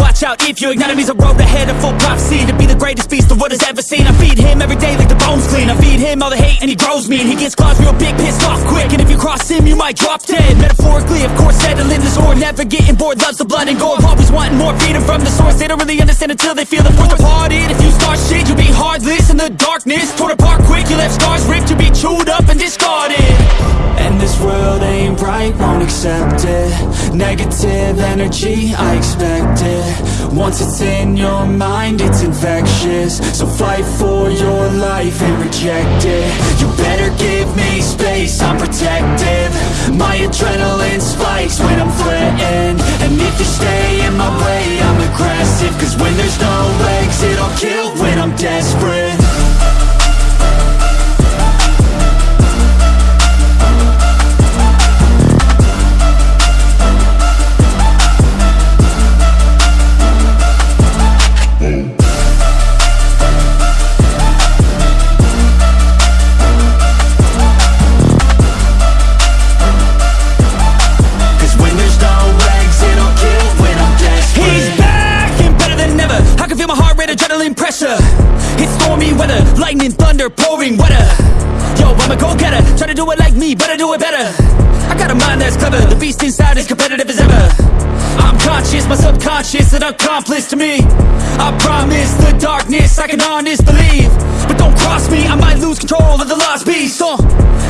out if you ignite him He's a road ahead. Of full prophecy To be the greatest beast the world has ever seen. I feed him every day like the bones clean. I feed him all the hate and he grows me. And he gets claws real big, pissed off quick. And if you cross him, you might drop dead. Metaphorically, of course, settling the sword Never getting bored, loves the blood and gore. Always wanting more, feeding from the source. They don't really understand until they feel the force departed. If you start shit, you'll be heartless in the darkness. Torn apart quick, you left scars ripped. You'll be chewed up and discarded. And this world ain't right, won't accept it. Negative energy, I expect it. Once it's in your mind, it's infectious. So fight for your life and reject it. You better give me space, I'm protective. My adrenaline spikes when I'm threatened. And if you stay in my way, I'm aggressive. Cause when heart rate, adrenaline pressure. It's stormy weather, lightning, thunder, pouring weather. Yo, I'm a go-getter, try to do it like me, but I do it better. I got a mind that's clever, the beast inside is competitive as ever. I'm conscious, my subconscious, an accomplice to me. I promise the darkness, I can honest believe. But don't cross me, I might lose control of the lost beast. Uh,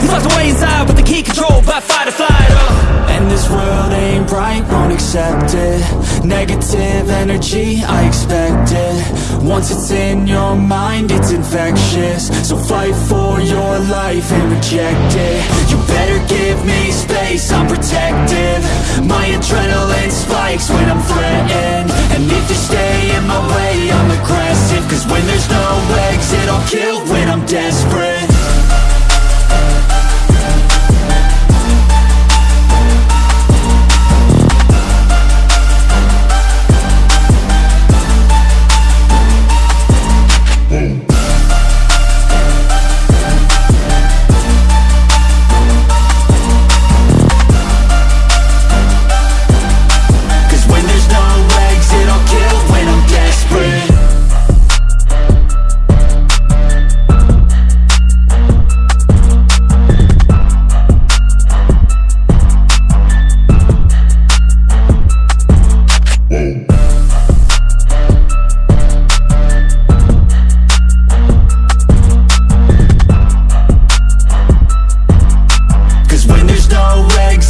He's locked away inside with the key controlled by fight or flight uh. And this world ain't right, won't accept it. Negative energy, I expect it. Once it's in your mind, it's infectious. So fight for your life and reject it. You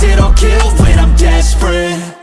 it'll kill when I'm desperate.